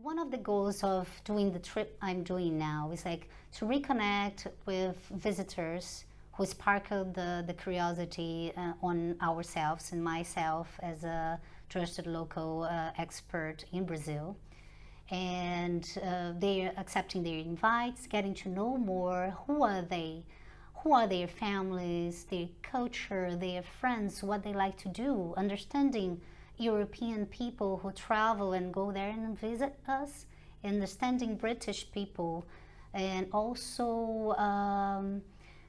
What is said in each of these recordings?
One of the goals of doing the trip I'm doing now is like to reconnect with visitors who sparkled the, the curiosity uh, on ourselves and myself as a trusted local uh, expert in Brazil. And uh, they're accepting their invites, getting to know more who are they, who are their families, their culture, their friends, what they like to do, understanding European people who travel and go there and visit us, understanding British people, and also um,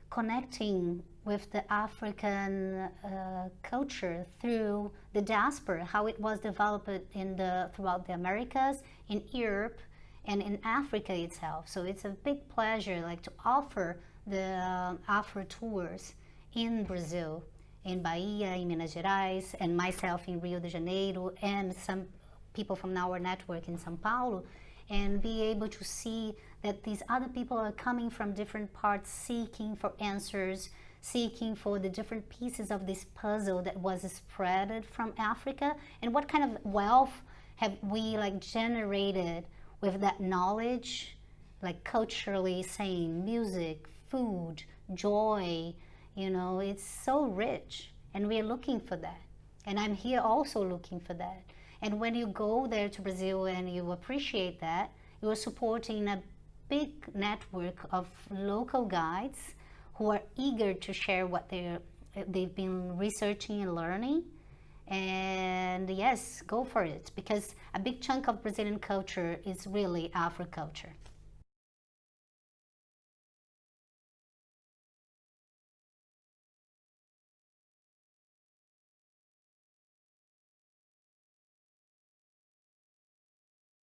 connecting with the African uh, culture through the diaspora, how it was developed in the throughout the Americas, in Europe, and in Africa itself. So it's a big pleasure, like to offer the uh, Afro tours in Brazil in Bahia, in Minas Gerais, and myself in Rio de Janeiro, and some people from our network in Sao Paulo, and be able to see that these other people are coming from different parts seeking for answers, seeking for the different pieces of this puzzle that was spread from Africa, and what kind of wealth have we like generated with that knowledge, like culturally saying music, food, joy, you know, it's so rich and we're looking for that. And I'm here also looking for that. And when you go there to Brazil and you appreciate that, you are supporting a big network of local guides who are eager to share what they're, they've been researching and learning. And yes, go for it because a big chunk of Brazilian culture is really Afro culture.